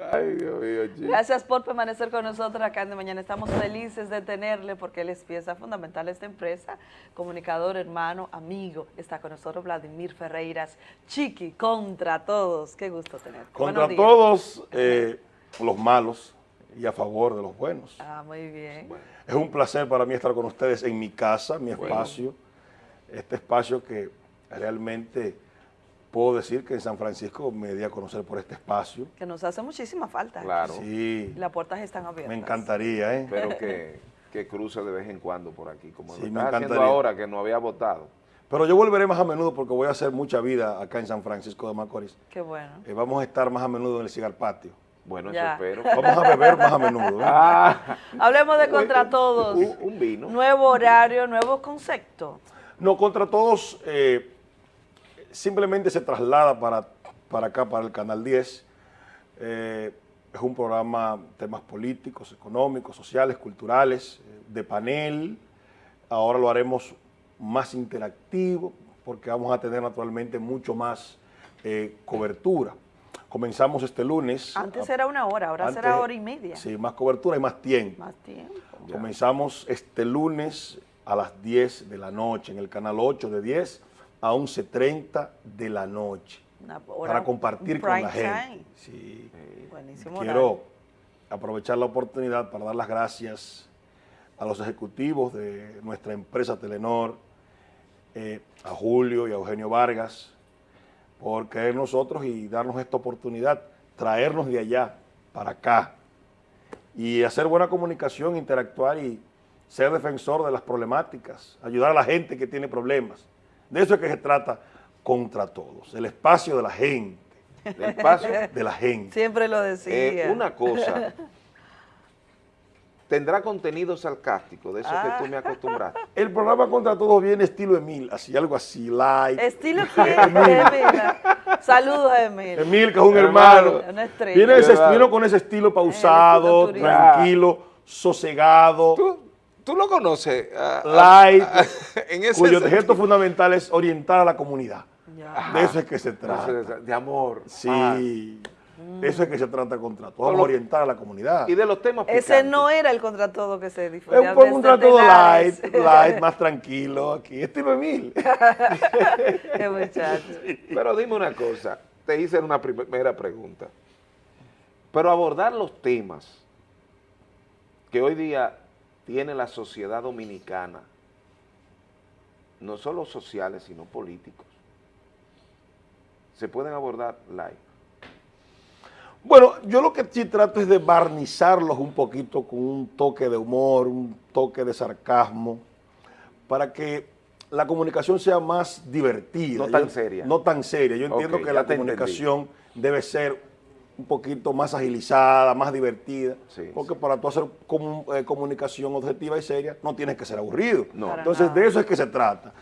Ay, Dios mío, chico. Gracias por permanecer con nosotros acá en De Mañana. Estamos felices de tenerle porque él es pieza fundamental de esta empresa, comunicador, hermano, amigo. Está con nosotros Vladimir Ferreiras, Chiqui, contra todos. Qué gusto tenerte. Contra todos eh, los malos y a favor de los buenos. Ah, muy bien. Es un placer para mí estar con ustedes en mi casa, mi espacio, este espacio que realmente puedo decir que en San Francisco me di a conocer por este espacio. Que nos hace muchísima falta. Claro, Sí, las puertas están abiertas. me encantaría, ¿eh? pero que, que cruce de vez en cuando por aquí, como Sí, lo me estás haciendo ahora que no había votado. Pero yo volveré más a menudo porque voy a hacer mucha vida acá en San Francisco de Macorís. Qué bueno. Eh, vamos a estar más a menudo en el cigar patio. Bueno, Ya. eso espero. Vamos a beber más a menudo. ¿eh? Ah, Hablemos de contra todos. un, un vino. Nuevo horario, nuevo concepto. No, contra todos, eh, simplemente se traslada para, para acá, para el Canal 10. Eh, es un programa, temas políticos, económicos, sociales, culturales, eh, de panel. Ahora lo haremos más interactivo porque vamos a tener naturalmente mucho más eh, cobertura. Comenzamos este lunes. Antes a- era una hora, ahora antes- será hora y media. Sí, más cobertura y más tiempo. Más tiempo. Comenzamos este lunes a las 10 de la noche en el canal 8 de 10 a 11.30 de la noche hora- para compartir con la gente. Sí. Buenísimo Quiero horario. aprovechar la oportunidad para dar las gracias a los ejecutivos de nuestra empresa Telenor, eh, a Julio y a Eugenio Vargas, por creer nosotros y darnos esta oportunidad, traernos de allá para acá y hacer buena comunicación, interactuar y ser defensor de las problemáticas, ayudar a la gente que tiene problemas. De eso es que se trata contra todos, el espacio de la gente, Del espacio. de la gente. Siempre lo decía. Eh, una cosa. Tendrá contenido sarcástico, de eso Ah. que tú me acostumbraste. El programa contra todos viene estilo Emil, así algo así, light. Estilo quién, Emila. Saludos a Emil. Emil, que es un Hermano. hermano. Una estrella. Viene, ese, Verdad. vino con ese estilo pausado, tranquilo, sosegado, ¿Tú, tú lo conoces? ah, ah, light, ah, en ese cuyo sentido. objeto fundamental es orientar a la comunidad. Ya. De eso es que se trata. De, de amor. Sí, Ah, de eso es que se trata contra todos. Con Vamos a orientar a la comunidad. y de los temas Ese picantes. no era el contra todo que se Es difundía. un, un desde contra todo Telares. light, light, más tranquilo aquí. Estilo Emil. Qué muchacho. Pero dime una cosa, te hice una primera pregunta. Pero abordar los temas que hoy día tiene la sociedad dominicana, no solo sociales, sino políticos, se pueden abordar live. Bueno, yo lo que sí trato es de barnizarlos un poquito con un toque de humor, un toque de sarcasmo, para que la comunicación sea más divertida. No tan Yo- seria. No tan seria. Yo entiendo que la entendí. comunicación debe ser un poquito más agilizada, más divertida, Sí, porque para tú hacer eh, comunicación objetiva y seria no tienes que ser aburrido. No. Para Entonces, nada. de eso es que se trata.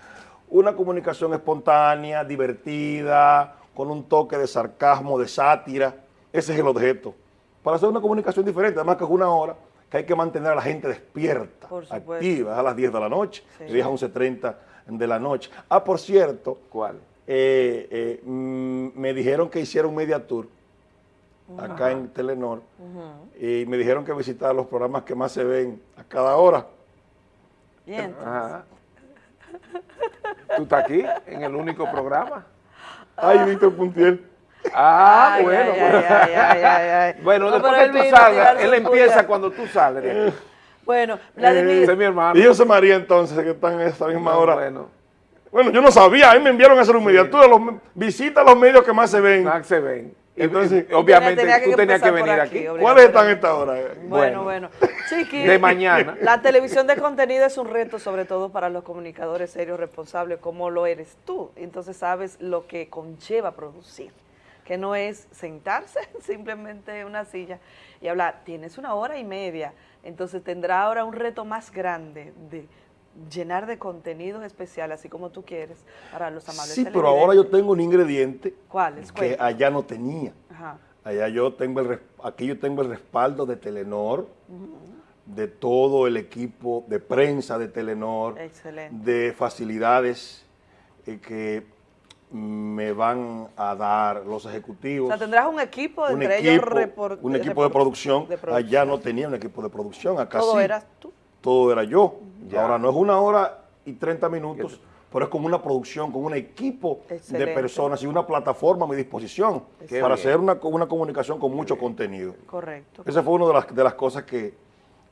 Una comunicación espontánea, divertida, con un toque de sarcasmo, de sátira. Ese es el objeto. Para hacer una comunicación diferente, además que es una hora que hay que mantener a la gente despierta, Por supuesto. activa, es a las 10 de la noche, Sí. de 10 a 11.30 de la noche. Ah, por cierto, ¿Cuál? eh, eh, mm, me dijeron que hiciera un media tour acá en Telenor y me dijeron que visitara los programas que más se ven a cada hora. Y entonces, Ajá. ¿Tú estás aquí en el único programa? Ay, Víctor Puntiel. Ah, Ay, bueno. ay, ay, ay, ay, ay, ay. Bueno, No, después que él tú a salgas, él empieza puya. cuando tú sales de aquí. Bueno, Vladimir, Ese es mi hermano. Y José María entonces, que están en esta misma No, hora. Bueno. Bueno, yo no sabía, a mí me enviaron a hacer un mediatura, los, visita los medios que más se ven. Max se ven. Entonces- y obviamente Tenía que tú tenías que venir aquí. ¿Cuáles están esta hora? Bueno, Bueno. bueno. Chiqui, De mañana. La televisión de contenido es un reto, sobre todo para los comunicadores serios, responsables, como lo eres tú. Entonces sabes lo que conlleva producir, que no es sentarse simplemente en una silla y hablar. Tienes una hora y media, entonces tendrá ahora un reto más grande de llenar de contenidos especiales, así como tú quieres, para los amables Sí, pero ahora yo tengo un ingrediente ¿Cuáles? que Cuenta. allá no tenía. Ajá. Allá yo tengo el, aquí yo tengo el respaldo de Telenor, de todo el equipo de prensa de Telenor, Excelente. de facilidades eh, que me van a dar los O ejecutivos. sea, tendrás un equipo, un entre equipo, ellos repor- un equipo de producción. de Allá no tenía un equipo de producción, acá Todo sí. eras tú. Todo era yo. Ya. Ahora no es una hora y 30 minutos, pero es como una producción, con un equipo Excelente. de personas y una plataforma a mi disposición Qué para bien. hacer una, una comunicación con mucho contenido. Correcto. Esa fue una de las, de las cosas que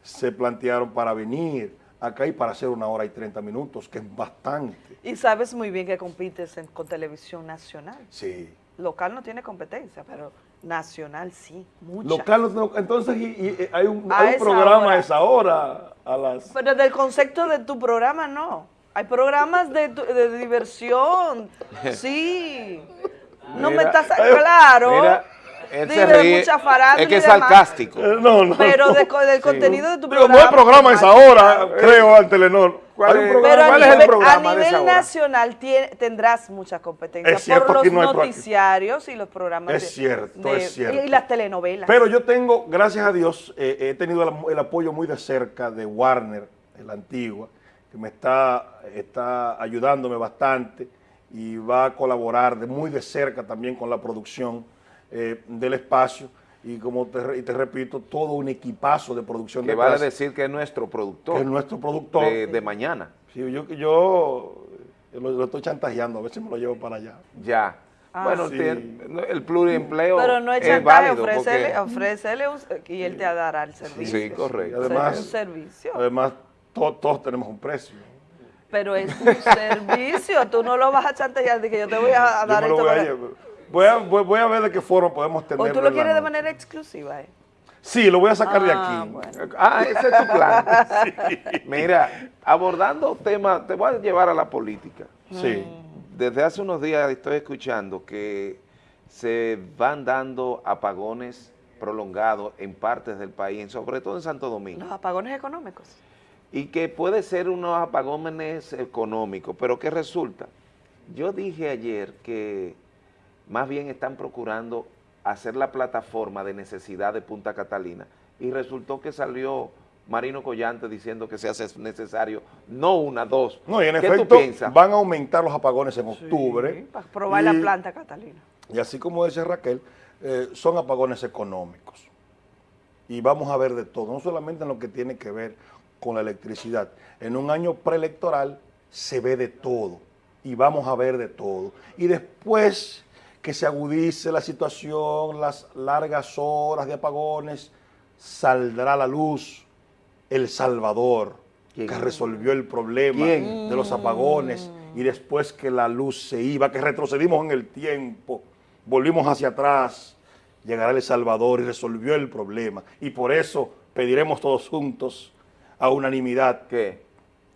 se plantearon para venir acá y para hacer una hora y 30 minutos, que es bastante. Y sabes muy bien que compites en- con televisión nacional. Sí. Local no tiene competencia, pero nacional sí, mucha. Local, no- entonces y- y- hay un, A hay un esa programa hora. a esa hora, a las... Pero del concepto de tu programa no. Hay programas de, tu- de diversión. Sí. No me estás claro. Mira, él se ríe. mucha farándula Es que es sarcástico. Eh, no, no, Pero no. de del contenido de tu programa. no hay programa a esa hora, Eh, creo, al Telenor. ¿cuál Hay un es? programa- Pero a ¿Cuál es el nivel, programa a de esa nivel nacional tendrás mucha competencia Es cierto, por los aquí no noticiarios y los programas. Es de- cierto, de- es cierto. Y las telenovelas. Pero yo tengo, gracias a Dios, eh, he tenido el, el apoyo muy de cerca de Warner, la antigua, que me está, está ayudándome bastante y va a colaborar de muy de cerca también con la producción eh, del espacio. Y como te, y te repito, todo un equipazo de producción Que de vale clase, decir que es nuestro productor. que es nuestro productor. de, de mañana. Sí, yo, yo lo, lo estoy chantajeando, a ver si me lo llevo para allá. Ya. Ah. bueno, Sí. el pluriempleo Pero no es chantaje, ofrécele, porque- ofrécele un- y él te dará el servicio. Sí, correcto. Y además- un servicio. Además, to- todos tenemos un precio. Pero es un servicio, tú no lo vas a chantajear de que yo te voy a, a Yo dar me lo esto. voy, a. voy, a, voy- voy a ver de qué forma podemos tenerlo. o tú lo quieres de manera exclusiva, ¿eh? Sí, lo voy a sacar de Ah, aquí. bueno. Ah, ese es tu plan. Mira, abordando temas, te voy a llevar a la política. Sí. Desde hace unos días estoy escuchando que se van dando apagones prolongados en partes del país, sobre todo en Santo Domingo, Los apagones económicos. y que puede ser unos apagones económicos, pero ¿qué resulta? Yo dije ayer que más bien están procurando hacer la plataforma de necesidad de Punta Catalina y resultó que salió Marino Collante diciendo que se hace necesario no una, dos. No, y en ¿Qué efecto tú piensas? van a aumentar los apagones en octubre. Para probar y, la planta, Catalina. Y así como dice Raquel, eh, son apagones económicos. Y vamos a ver de todo, no solamente en lo que tiene que ver con la electricidad. En un año preelectoral se ve de todo y vamos a ver de todo. Y después que se agudice la situación, las largas horas de apagones, saldrá a la luz El Salvador, ¿Quién? que resolvió el problema ¿Quién? de los apagones y después que la luz se iba, que retrocedimos en el tiempo, volvimos hacia atrás, llegará El Salvador y resolvió el problema. Y por eso pediremos todos juntos a unanimidad. ¿Qué?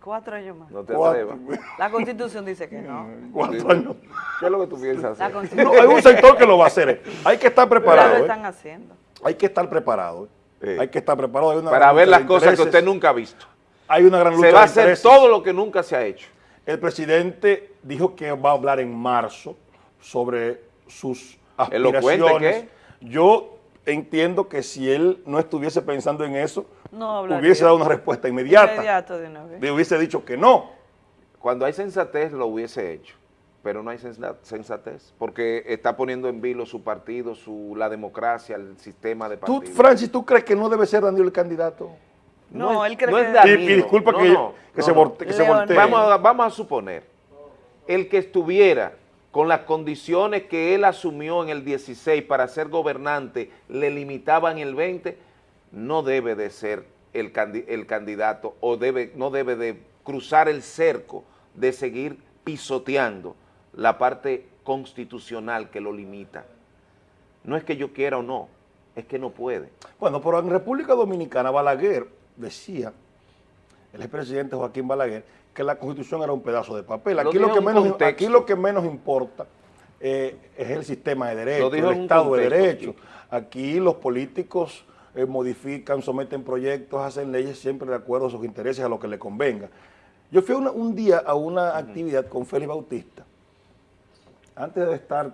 Cuatro años más. No te atrevas. La constitución dice que no. cuatro años. ¿Qué es lo que tú piensas hacer? No, hay un sector que lo va a hacer. eh. Hay que estar ya lo preparado. eh. están haciendo. Hay que estar preparado. eh. Hay que estar preparado. Hay una Para ver las cosas que usted nunca ha visto. Hay una gran lucha Se va a hacer intereses. todo lo que nunca se ha hecho. El presidente dijo que va a hablar en marzo sobre sus Elocuente, aspiraciones. Yo entiendo que si él no estuviese pensando en eso, No hablaría. hubiese dado una respuesta inmediata. Inmediato de una vez. Le hubiese dicho que no. Cuando hay sensatez lo hubiese hecho, pero no hay sensa- sensatez, porque está poniendo en vilo su partido, su, la democracia, el sistema de Tú, partido. Francis, ¿tú crees que no debe ser Daniel el candidato? No, es- él cree no es que- Y, Danilo, y disculpa no, que, no, que no, se, que voltee. Vamos a, vamos a suponer, el que estuviera con las condiciones que él asumió en el 16 para ser gobernante, le limitaban el 20, no debe de ser el, candi- el candidato o debe, no debe de cruzar el cerco de seguir pisoteando la parte constitucional que lo limita. No es que yo quiera o no, es que no puede. Bueno, pero en República Dominicana, Balaguer decía, el expresidente Joaquín Balaguer, que la constitución era un pedazo de papel. Aquí, lo, que menos, contexto. aquí lo que menos importa eh, es el sistema de derecho, el Estado de Derecho. Aquí los políticos eh, modifican, someten proyectos, hacen leyes siempre de acuerdo a sus intereses, a lo que le convenga. Yo fui una- un día a una actividad con Félix Bautista, antes de estar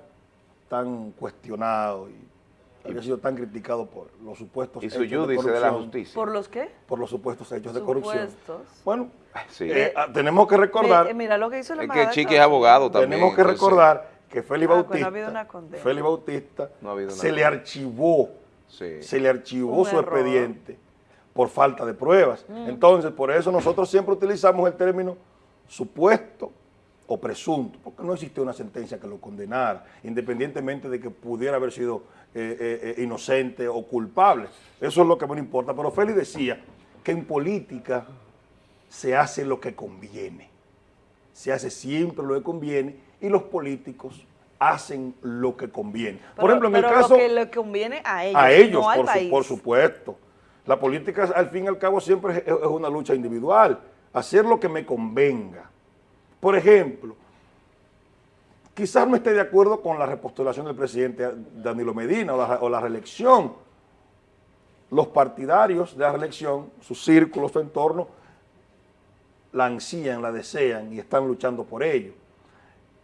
tan cuestionado y había sido tan criticado por los supuestos Y su hechos de judice de la corrupción, justicia. ¿Por los qué? por los supuestos hechos de corrupción. Supuestos. Bueno, Sí. eh, ah, tenemos que recordar, Eh, mira lo que hizo la Es que Chiqui es abogado también. tenemos que entonces- recordar que Félix Ah, pues no ha Bautista, habido una condena. Félix Bautista No ha habido una se le archivó, Sí. se le archivó Un su error. expediente por falta de pruebas. Entonces, por eso nosotros siempre utilizamos el término supuesto o presunto, porque no existe una sentencia que lo condenara, independientemente de que pudiera haber sido eh, eh, eh, inocente o culpable. Eso es lo que me importa. Pero Félix decía que en política se hace lo que conviene. Se hace siempre lo que conviene y los políticos hacen lo que conviene. por ejemplo, en pero caso lo que le conviene a ellos, a ellos, no al por, su- supuesto. La política, al fin y al cabo, siempre es, es una lucha individual. Hacer lo que me convenga. Por ejemplo, quizás no esté de acuerdo con la repostulación del presidente Danilo Medina o la, o la reelección. Los partidarios de la reelección, sus círculos, su entorno, la ansían, la desean y están luchando por ello.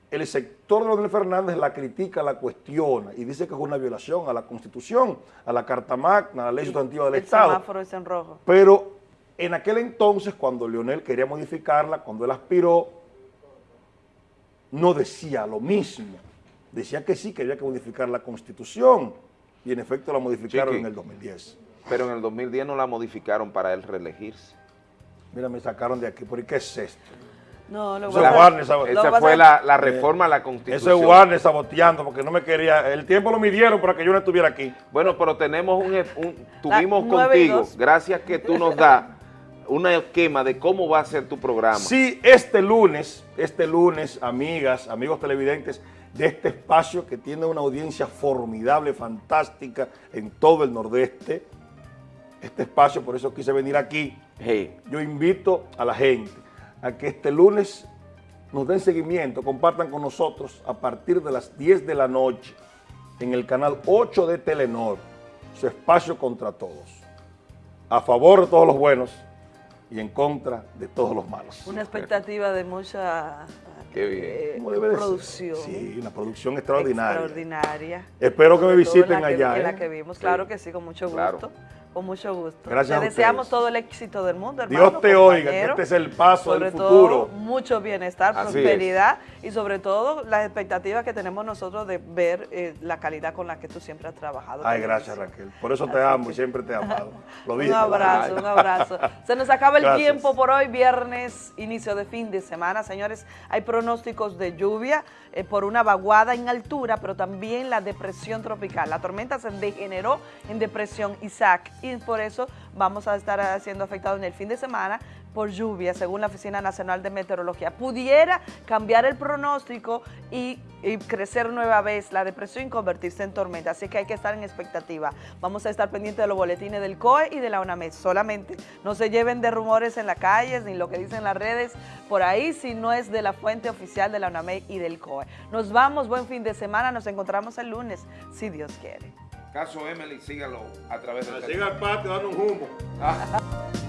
El sector de Leonel Fernández la critica, la cuestiona y dice que es una violación a la Constitución, a la Carta Magna, a la ley sustantiva del el Estado. semáforo es en rojo. Pero en aquel entonces, cuando Leonel quería modificarla, cuando él aspiró, no decía lo mismo. Decía que sí, que había que modificar la Constitución. Y en efecto la modificaron Chiqui. en el 2010. Pero en el 2010 no la modificaron para él reelegirse. Mira, me sacaron de aquí. ¿Por qué es esto? No, lo Eso es Esa fue la, la reforma a la Eso Constitución. es Warner saboteando porque no me quería. El tiempo lo midieron para que yo no estuviera aquí. Bueno, pero tenemos un, un- tuvimos contigo, gracias que tú nos das un esquema de cómo va a ser tu programa. Sí, este lunes, este lunes, amigas, amigos televidentes de este espacio que tiene una audiencia formidable, fantástica en todo el nordeste, este espacio, por eso quise venir aquí, Hey, yo invito a la gente a que este lunes nos den seguimiento, compartan con nosotros a partir de las 10 de la noche en el canal 8 de Telenor, su espacio contra todos, a favor de todos los buenos y en contra de todos los malos. Una expectativa de mucha Qué bien. eh, producción. Sí, una producción extraordinaria. extraordinaria. Espero que me visiten en la que- allá. En la ¿eh? que vimos, Sí. claro que sí, con mucho gusto. Claro. Con mucho gusto. Gracias Te a deseamos todo el éxito del mundo, hermano. Dios te oiga, que este es el paso sobre del todo, futuro. mucho bienestar, Así prosperidad y sobre todo las expectativas que tenemos nosotros de ver eh, la calidad con la que tú siempre has trabajado. Ay, gracias. Raquel. Por eso te Así amo que- y siempre te he amado. Lo Un dije. abrazo, Ay. un abrazo. Se nos acaba el Gracias. tiempo por hoy, viernes, inicio de fin de semana. Señores, hay pronósticos de lluvia eh, por una vaguada en altura, pero también la depresión tropical. La tormenta se degeneró en depresión Isaac y por eso vamos a estar siendo afectados en el fin de semana por lluvia, según la Oficina Nacional de Meteorología. Pudiera cambiar el pronóstico y, y crecer nueva vez la depresión y convertirse en tormenta, así que hay que estar en expectativa. Vamos a estar pendientes de los boletines del COE y de la UNAMED solamente. No se lleven de rumores en las calles ni lo que dicen las redes por ahí, si no es de la fuente oficial de la UNAMED y del COE. Nos vamos, buen fin de semana, nos encontramos el lunes, si Dios quiere. Caso Emily, sígalo a través del Siga al patio, dando un humo. Ah.